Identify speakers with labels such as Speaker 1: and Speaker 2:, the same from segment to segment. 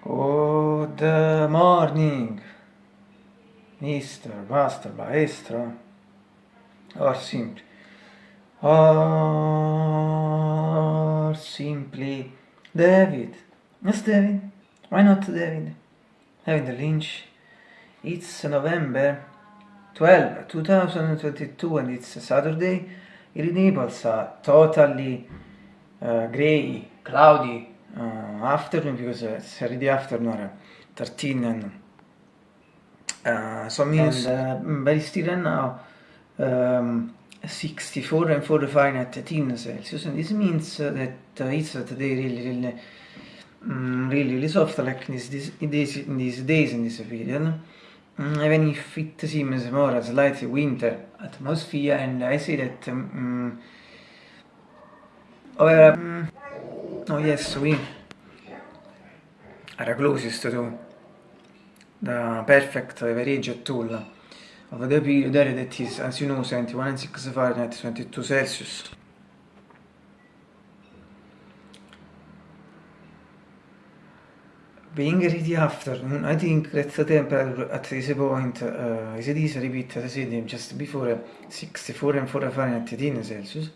Speaker 1: Good morning, Mr. Master Maestro, or simply, or simply David. Yes, David. Why not David? David Lynch. It's November 12, 2022 and it's Saturday. In Naples are totally uh, grey, cloudy, afternoon because it's already afternoon 13 and uh, so means and, uh, very still right now um, 64 and 4 Fahrenheit 13 Celsius. And this means that uh, it's today really really um, really really soft like this, this, this, in these days in this period. Um, even if it seems more as light winter atmosphere and I say that um, um, Oh yes, we closest to the perfect average tool of the period area that is, as you know, 71 and 6 Fahrenheit, 22 Celsius. Being ready afternoon, I think that the temperature at this point uh, is this repeat as I said just before 64 and 4 Fahrenheit 18 Celsius.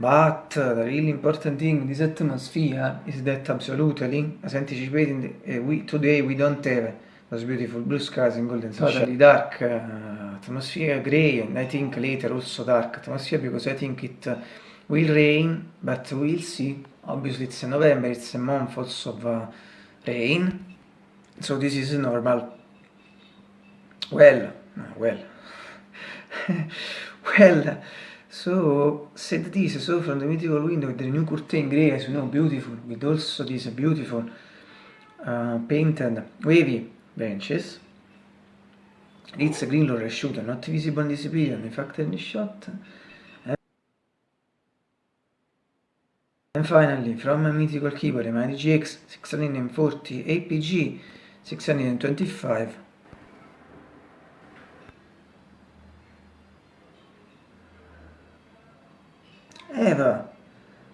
Speaker 1: But the really important thing in this atmosphere is that absolutely, as anticipated, uh, we, today we don't have those beautiful blue skies and golden sunshine. Totally dark uh, atmosphere, grey, and I think later also dark atmosphere because I think it uh, will rain, but we'll see. Obviously it's November, it's a month also of uh, rain, so this is normal. Well, well, well. So said this, so from the mythical window with the new curtain grey, as you know, beautiful, with also these beautiful uh, painted wavy benches. It's a green lorry shooter, not visible in this period, in fact in the shot. And finally, from a mythical keyboard, a GX 640 APG 625 Eva,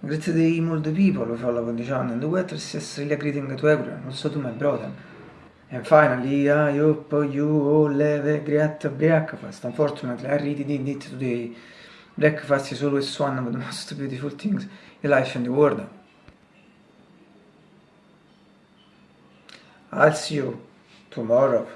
Speaker 1: great day all the people follow channel and the weather is really greeting to everyone, also to my brother. And finally, I hope you all have a great breakfast. Unfortunately, I really did it today. Breakfast is always one of the most beautiful things in life and the world. I'll see you tomorrow.